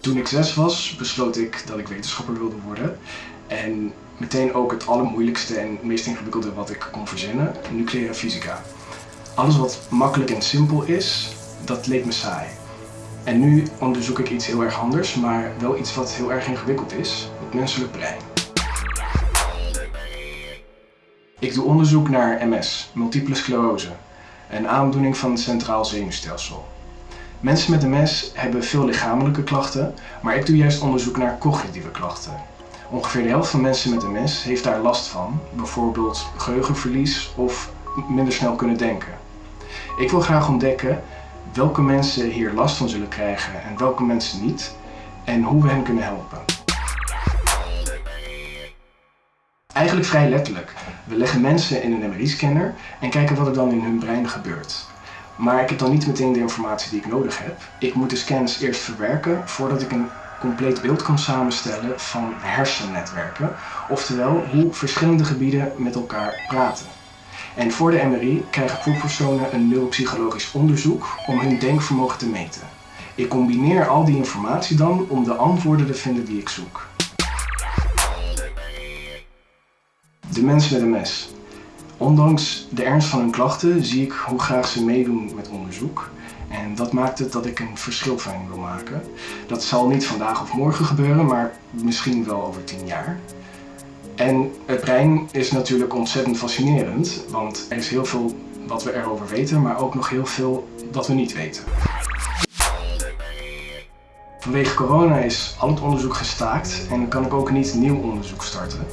Toen ik zes was, besloot ik dat ik wetenschapper wilde worden. En meteen ook het allermoeilijkste en meest ingewikkelde wat ik kon verzinnen, nucleaire fysica. Alles wat makkelijk en simpel is, dat leek me saai. En nu onderzoek ik iets heel erg anders, maar wel iets wat heel erg ingewikkeld is, het menselijk brein. Ik doe onderzoek naar MS, multiple sclerose, een aandoening van het centraal zenuwstelsel. Mensen met MS hebben veel lichamelijke klachten, maar ik doe juist onderzoek naar cognitieve klachten. Ongeveer de helft van mensen met MS heeft daar last van, bijvoorbeeld geheugenverlies of minder snel kunnen denken. Ik wil graag ontdekken welke mensen hier last van zullen krijgen en welke mensen niet en hoe we hen kunnen helpen. Eigenlijk vrij letterlijk. We leggen mensen in een MRI-scanner en kijken wat er dan in hun brein gebeurt. Maar ik heb dan niet meteen de informatie die ik nodig heb. Ik moet de scans eerst verwerken voordat ik een compleet beeld kan samenstellen van hersennetwerken. Oftewel hoe verschillende gebieden met elkaar praten. En voor de MRI krijgen proefpersonen een neuropsychologisch onderzoek om hun denkvermogen te meten. Ik combineer al die informatie dan om de antwoorden te vinden die ik zoek. De mensen met MS. Ondanks de ernst van hun klachten zie ik hoe graag ze meedoen met onderzoek. En dat maakt het dat ik een verschil van wil maken. Dat zal niet vandaag of morgen gebeuren, maar misschien wel over tien jaar. En het brein is natuurlijk ontzettend fascinerend, want er is heel veel wat we erover weten, maar ook nog heel veel wat we niet weten. Vanwege corona is al het onderzoek gestaakt en kan ik ook niet nieuw onderzoek starten.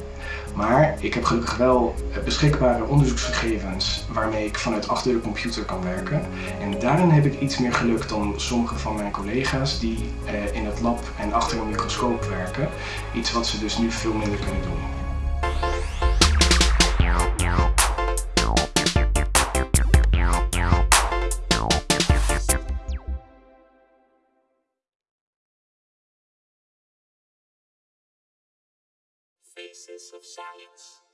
Maar ik heb gelukkig wel beschikbare onderzoeksgegevens waarmee ik vanuit achter de computer kan werken. En daarin heb ik iets meer geluk dan sommige van mijn collega's die eh, in het lab en achter een microscoop werken. Iets wat ze dus nu veel minder kunnen doen. Faces of Science.